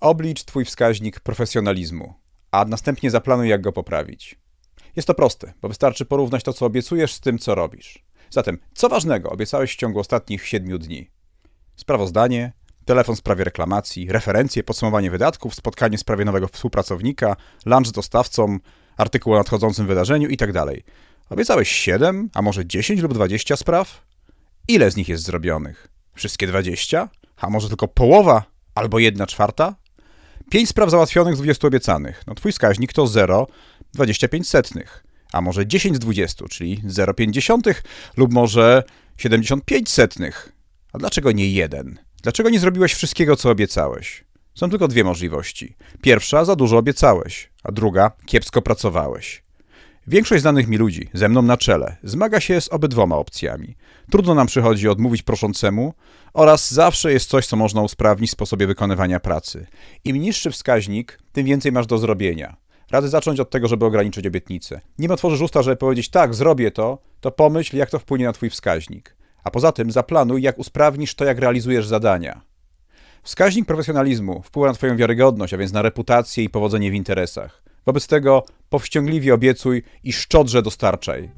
Oblicz Twój wskaźnik profesjonalizmu, a następnie zaplanuj, jak go poprawić. Jest to proste, bo wystarczy porównać to, co obiecujesz, z tym, co robisz. Zatem, co ważnego obiecałeś w ciągu ostatnich 7 dni? Sprawozdanie, telefon w sprawie reklamacji, referencje, podsumowanie wydatków, spotkanie w sprawie nowego współpracownika, lunch z dostawcą, artykuł o nadchodzącym wydarzeniu itd. Obiecałeś 7, a może 10 lub 20 spraw? Ile z nich jest zrobionych? Wszystkie 20? A może tylko połowa albo 1 czwarta? 5 spraw załatwionych z 20 obiecanych. No twój wskaźnik to 0,25 setnych. A może 10 z 20, czyli 0,50 lub może 75 setnych. A dlaczego nie jeden? Dlaczego nie zrobiłeś wszystkiego, co obiecałeś? Są tylko dwie możliwości. Pierwsza, za dużo obiecałeś, a druga, kiepsko pracowałeś. Większość znanych mi ludzi, ze mną na czele, zmaga się z obydwoma opcjami. Trudno nam przychodzi odmówić proszącemu oraz zawsze jest coś, co można usprawnić w sposobie wykonywania pracy. Im niższy wskaźnik, tym więcej masz do zrobienia. Radzę zacząć od tego, żeby ograniczyć obietnice. Nim otworzysz usta, żeby powiedzieć tak, zrobię to, to pomyśl, jak to wpłynie na twój wskaźnik. A poza tym zaplanuj, jak usprawnisz to, jak realizujesz zadania. Wskaźnik profesjonalizmu wpływa na Twoją wiarygodność, a więc na reputację i powodzenie w interesach. Wobec tego powściągliwie obiecuj i szczodrze dostarczaj.